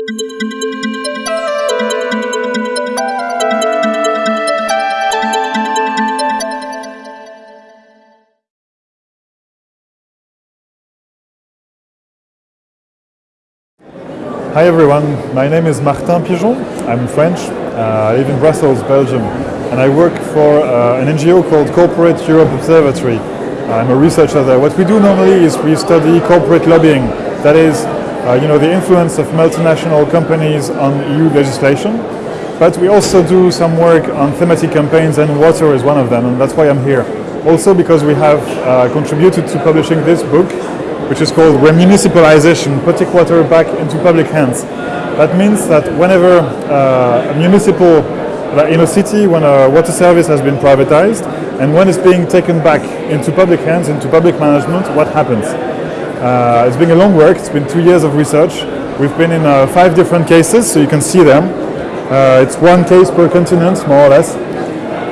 Hi everyone, my name is Martin Pigeon. I'm French. Uh, I live in Brussels, Belgium, and I work for uh, an NGO called Corporate Europe Observatory. I'm a researcher there. What we do normally is we study corporate lobbying, that is, uh, you know, the influence of multinational companies on EU legislation. But we also do some work on thematic campaigns, and water is one of them, and that's why I'm here. Also because we have uh, contributed to publishing this book, which is called Remunicipalization, putting water back into public hands. That means that whenever uh, a municipal, in a city, when a water service has been privatized, and when it's being taken back into public hands, into public management, what happens? Uh, it's been a long work, it's been two years of research. We've been in uh, five different cases, so you can see them. Uh, it's one case per continent, more or less.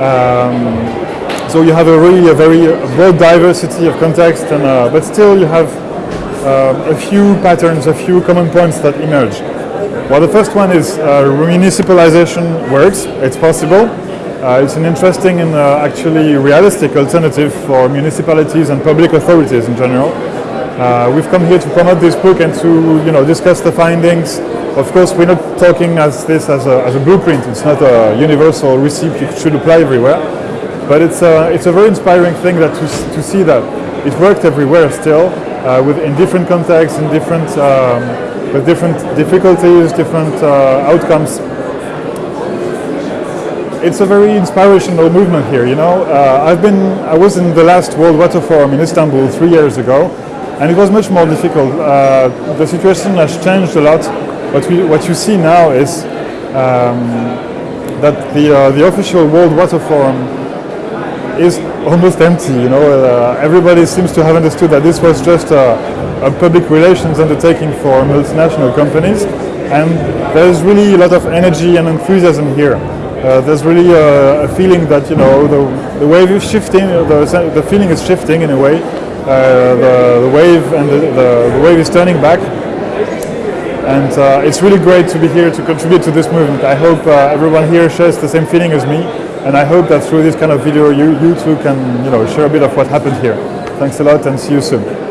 Um, so you have a really a very broad diversity of context, and, uh, but still you have uh, a few patterns, a few common points that emerge. Well, the first one is uh, municipalization works, it's possible. Uh, it's an interesting and uh, actually realistic alternative for municipalities and public authorities in general. Uh, we've come here to promote this book and to you know, discuss the findings. Of course, we're not talking as this as a, as a blueprint. It's not a universal recipe you should apply everywhere. But it's a, it's a very inspiring thing that to, to see that it worked everywhere still, uh, with, in different contexts, in different, um, with different difficulties, different uh, outcomes. It's a very inspirational movement here, you know. Uh, I've been, I was in the last World Water Forum in Istanbul three years ago, and it was much more difficult. Uh, the situation has changed a lot. What, we, what you see now is um, that the, uh, the official World Water Forum is almost empty. You know, uh, everybody seems to have understood that this was just a, a, public relations undertaking for multinational companies, and there's really a lot of energy and enthusiasm here. Uh, there's really a, a, feeling that you know the, the wave is shifting, the, the feeling is shifting in a way. Uh, the, the, wave and the, the, the, wave is turning back, and uh, it's really great to be here to contribute to this movement. I hope uh, everyone here shares the same feeling as me. And I hope that through this kind of video, you, you too can you know, share a bit of what happened here. Thanks a lot and see you soon.